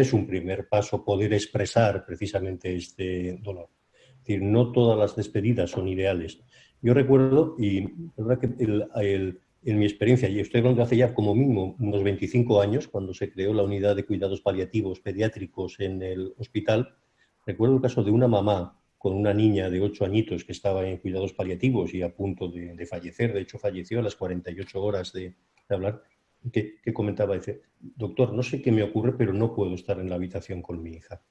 es un primer paso poder expresar precisamente este dolor. Es no todas las despedidas son ideales. Yo recuerdo, y en mi experiencia, y estoy hablando hace ya como mínimo unos 25 años, cuando se creó la unidad de cuidados paliativos pediátricos en el hospital, recuerdo el caso de una mamá con una niña de 8 añitos que estaba en cuidados paliativos y a punto de, fallecer, de hecho falleció a las 48 horas de hablar, que, comentaba, dice, doctor, no sé qué me ocurre, pero no puedo estar en la habitación con mi hija.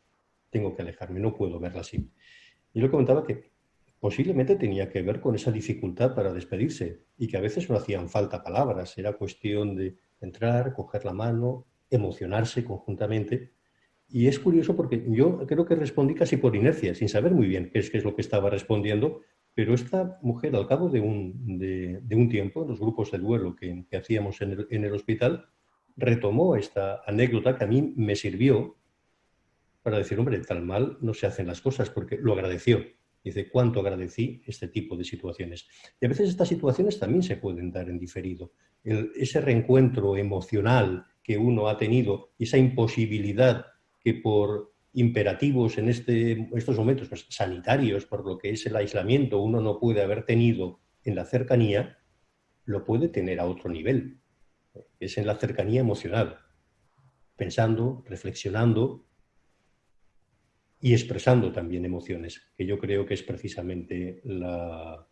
Tengo que alejarme, no puedo verla así. Y lo comentaba que posiblemente tenía que ver con esa dificultad para despedirse y que a veces no hacían falta palabras, era cuestión de entrar, coger la mano, emocionarse conjuntamente. Y es curioso porque yo creo que respondí casi por inercia, sin saber muy bien qué es, qué es lo que estaba respondiendo, pero esta mujer, al cabo de un, tiempo, en los grupos de duelo que, hacíamos en el, hospital, retomó esta anécdota que a mí me sirvió para decir, hombre, tal mal no se hacen las cosas, porque lo agradeció. Dice, ¿cuánto agradecí este tipo de situaciones? Y a veces estas situaciones también se pueden dar en diferido. ese reencuentro emocional que uno ha tenido, esa imposibilidad que por imperativos en este, estos momentos pues, sanitarios, por lo que es el aislamiento, uno no puede haber tenido en la cercanía, lo puede tener a otro nivel. Es en la cercanía emocional, pensando, reflexionando y expresando también emociones, que yo creo que es precisamente la,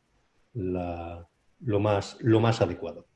lo, más, lo más adecuado.